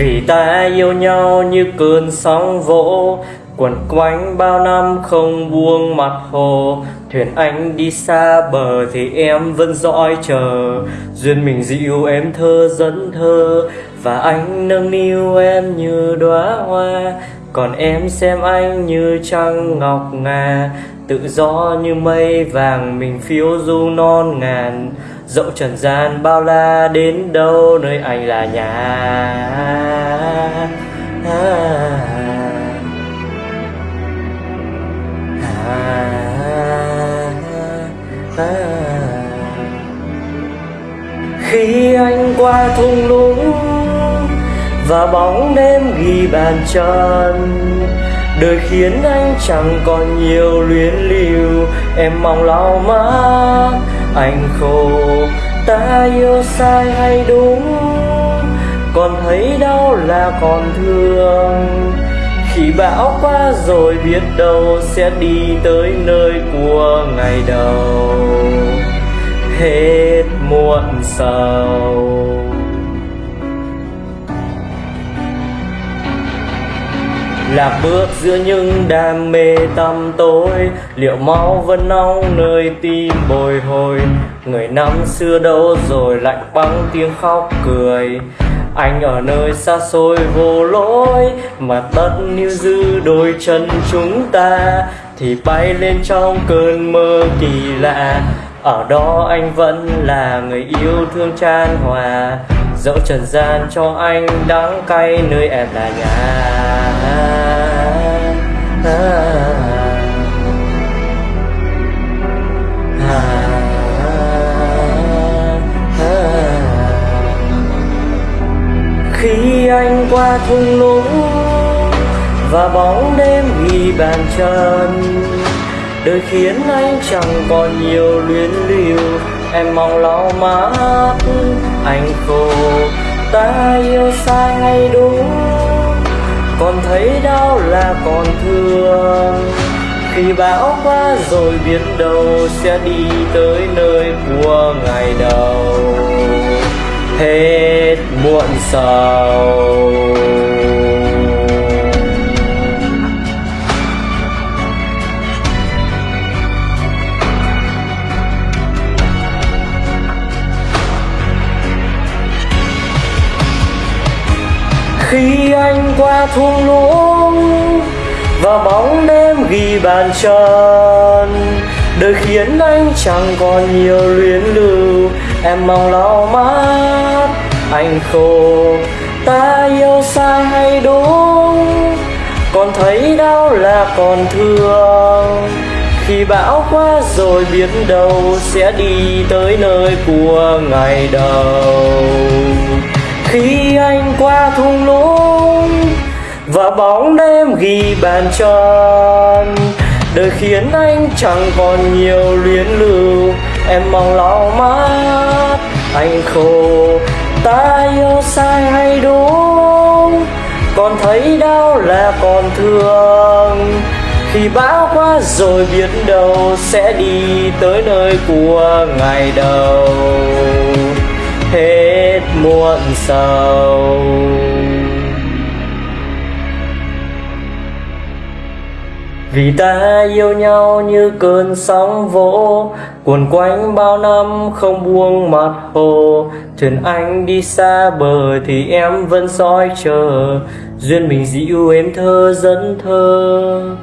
Vì ta yêu nhau như cơn sóng vỗ Quẩn quanh bao năm không buông mặt hồ. Thuyền anh đi xa bờ thì em vẫn dõi chờ. Duyên mình dịu em thơ dẫn thơ, Và anh nâng niu em như đóa hoa. Còn em xem anh như trăng ngọc ngà, Tự do như mây vàng, mình phiêu du non ngàn Dẫu trần gian bao la đến đâu, nơi anh là nhà à. à, à. Và bóng đêm ghi bàn chân Đời khiến anh chẳng còn nhiều luyến lưu. Em mong lau má, anh khổ. Ta yêu sai hay đúng? Còn thấy đau là còn thương. Khi bão qua rồi biết đâu Sẽ đi tới nơi của ngày đầu. Hết muộn sầu. Lạc bước giữa những đam mê tăm tối. Liệu máu vẫn nóng nơi tim bồi hồi? Người năm xưa đâu rồi lạnh băng tiếng khóc cười. Anh ở nơi xa xôi vô lối, Mà tất níu giữ đôi chân chúng ta. Thì bay lên trong cơn mơ kỳ lạ. Ở đó anh vẫn là người yêu thương chan hòa. Dẫu trần gian cho anh đắng cay, nơi em là nhà. Khi anh qua thung lũng và bóng đêm ghi bàn chân đời khiến anh chẳng còn nhiều luyến lưu. Em mong lau mắt anh khô ta yêu sai hay đúng. Còn thấy đau là còn thương. Khi bão qua rồi biết đâu sẽ đi tới nơi của ngày đầu. Hết muộn sầu. Khi anh qua thung lũng và bóng đêm ghi bàn chân đời khiến anh chẳng còn nhiều luyến lưu. Em mong lau mắt, anh khô ta yêu sai hay đúng? Còn thấy đau là còn thương. Khi bão qua rồi biết đâu sẽ đi tới nơi của ngày đầu. Khi anh qua và bóng đêm ghi bàn tròn. Đời khiến anh chẳng còn nhiều luyến lưu. Em mong lau mắt, anh khổ. Ta yêu sai hay đúng? Còn thấy đau là còn thương. Khi bão qua rồi biết đâu sẽ đi tới nơi của ngày đầu. Hết muộn sầu. Vì ta yêu nhau như cơn sóng vỗ Cuồn quanh bao năm không buông mặt hồ. Thuyền anh đi xa bờ thì em vẫn soi chờ, Duyên mình dịu êm thơ dẫn thơ.